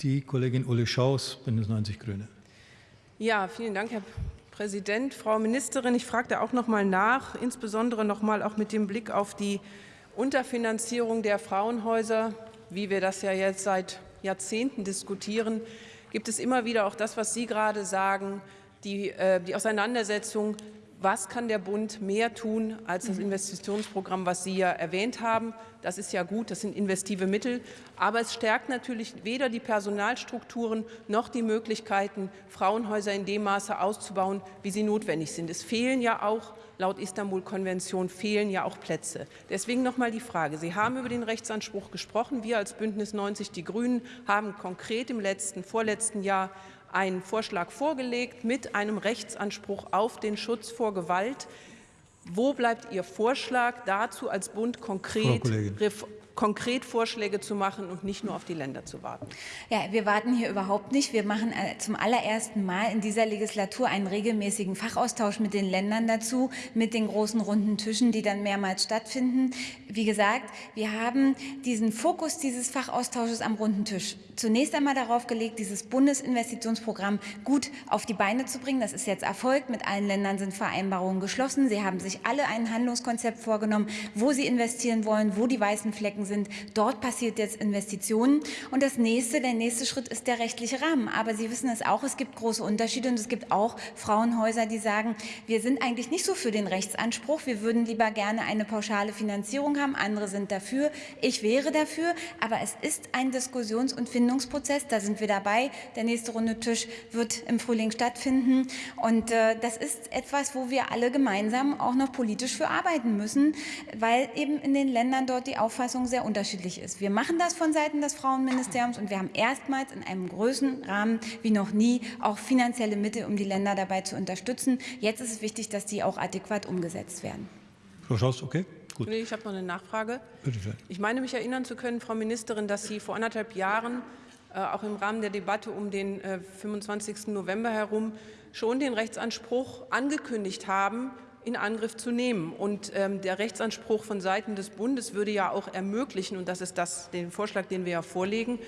die Kollegin Ulle Schaus, Bündnis 90 Grüne. Ja, vielen Dank, Herr Präsident. Frau Ministerin, ich frage da auch noch mal nach, insbesondere noch mal auch mit dem Blick auf die Unterfinanzierung der Frauenhäuser, wie wir das ja jetzt seit Jahrzehnten diskutieren, gibt es immer wieder auch das, was Sie gerade sagen, die, äh, die Auseinandersetzung, was kann der Bund mehr tun als das mhm. Investitionsprogramm, was Sie ja erwähnt haben. Das ist ja gut, das sind investive Mittel. Aber es stärkt natürlich weder die Personalstrukturen noch die Möglichkeiten, Frauenhäuser in dem Maße auszubauen, wie sie notwendig sind. Es fehlen ja auch laut Istanbul-Konvention fehlen ja auch Plätze. Deswegen noch mal die Frage. Sie haben über den Rechtsanspruch gesprochen. Wir als Bündnis 90 Die Grünen haben konkret im letzten, vorletzten Jahr einen Vorschlag vorgelegt mit einem Rechtsanspruch auf den Schutz vor Gewalt. Wo bleibt Ihr Vorschlag dazu als Bund konkret konkret Vorschläge zu machen und nicht nur auf die Länder zu warten. Ja, wir warten hier überhaupt nicht. Wir machen äh, zum allerersten Mal in dieser Legislatur einen regelmäßigen Fachaustausch mit den Ländern dazu, mit den großen runden Tischen, die dann mehrmals stattfinden. Wie gesagt, wir haben diesen Fokus dieses Fachaustausches am runden Tisch zunächst einmal darauf gelegt, dieses Bundesinvestitionsprogramm gut auf die Beine zu bringen. Das ist jetzt erfolgt. Mit allen Ländern sind Vereinbarungen geschlossen. Sie haben sich alle ein Handlungskonzept vorgenommen, wo sie investieren wollen, wo die weißen Flecken Anlagen sind. Dort passiert jetzt Investitionen. Und das nächste, der nächste Schritt ist der rechtliche Rahmen. Aber Sie wissen es auch, es gibt große Unterschiede und es gibt auch Frauenhäuser, die sagen, wir sind eigentlich nicht so für den Rechtsanspruch. Wir würden lieber gerne eine pauschale Finanzierung haben. Andere sind dafür. Ich wäre dafür. Aber es ist ein Diskussions- und Findungsprozess. Da sind wir dabei. Der nächste runde Tisch wird im Frühling stattfinden. Und äh, das ist etwas, wo wir alle gemeinsam auch noch politisch für arbeiten müssen, weil eben in den Ländern dort die Auffassung sehr unterschiedlich ist. Wir machen das von Seiten des Frauenministeriums und wir haben erstmals in einem größeren Rahmen wie noch nie auch finanzielle Mittel, um die Länder dabei zu unterstützen. Jetzt ist es wichtig, dass die auch adäquat umgesetzt werden. Frau Schaus, okay. Gut. Nee, ich habe noch eine Nachfrage. Bitte schön. Ich meine mich erinnern zu können, Frau Ministerin, dass Sie vor anderthalb Jahren äh, auch im Rahmen der Debatte um den äh, 25. November herum schon den Rechtsanspruch angekündigt haben, in Angriff zu nehmen. Und ähm, der Rechtsanspruch von Seiten des Bundes würde ja auch ermöglichen, und das ist das, den Vorschlag, den wir ja vorlegen,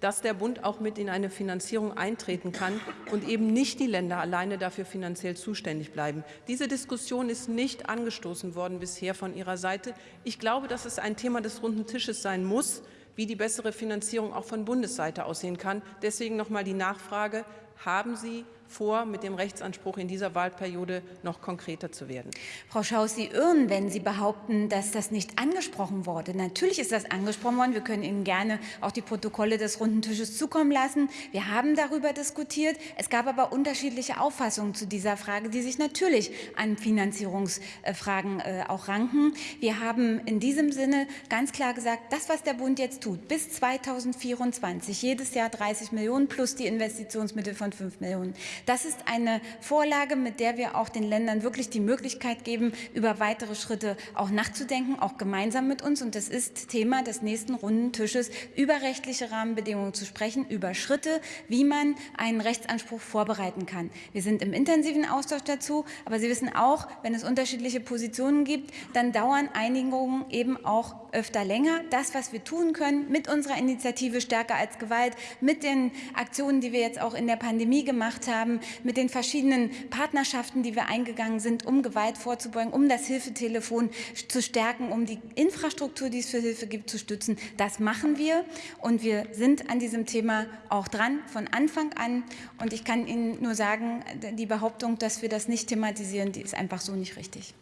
dass der Bund auch mit in eine Finanzierung eintreten kann und eben nicht die Länder alleine dafür finanziell zuständig bleiben. Diese Diskussion ist nicht angestoßen worden bisher von Ihrer Seite. Ich glaube, dass es ein Thema des runden Tisches sein muss, wie die bessere Finanzierung auch von Bundesseite aussehen kann. Deswegen noch mal die Nachfrage, haben Sie vor, mit dem Rechtsanspruch in dieser Wahlperiode noch konkreter zu werden. Frau Schaus, Sie irren, wenn Sie behaupten, dass das nicht angesprochen wurde. Natürlich ist das angesprochen worden. Wir können Ihnen gerne auch die Protokolle des runden Tisches zukommen lassen. Wir haben darüber diskutiert. Es gab aber unterschiedliche Auffassungen zu dieser Frage, die sich natürlich an Finanzierungsfragen äh, auch ranken. Wir haben in diesem Sinne ganz klar gesagt, das, was der Bund jetzt tut, bis 2024, jedes Jahr 30 Millionen plus die Investitionsmittel von 5 Millionen, das ist eine Vorlage, mit der wir auch den Ländern wirklich die Möglichkeit geben, über weitere Schritte auch nachzudenken, auch gemeinsam mit uns. Und das ist Thema des nächsten runden Tisches, über rechtliche Rahmenbedingungen zu sprechen, über Schritte, wie man einen Rechtsanspruch vorbereiten kann. Wir sind im intensiven Austausch dazu, aber Sie wissen auch, wenn es unterschiedliche Positionen gibt, dann dauern Einigungen eben auch öfter länger. Das, was wir tun können mit unserer Initiative Stärker als Gewalt, mit den Aktionen, die wir jetzt auch in der Pandemie gemacht haben, mit den verschiedenen Partnerschaften, die wir eingegangen sind, um Gewalt vorzubeugen, um das Hilfetelefon zu stärken, um die Infrastruktur, die es für Hilfe gibt, zu stützen. Das machen wir und wir sind an diesem Thema auch dran von Anfang an. Und ich kann Ihnen nur sagen, die Behauptung, dass wir das nicht thematisieren, die ist einfach so nicht richtig.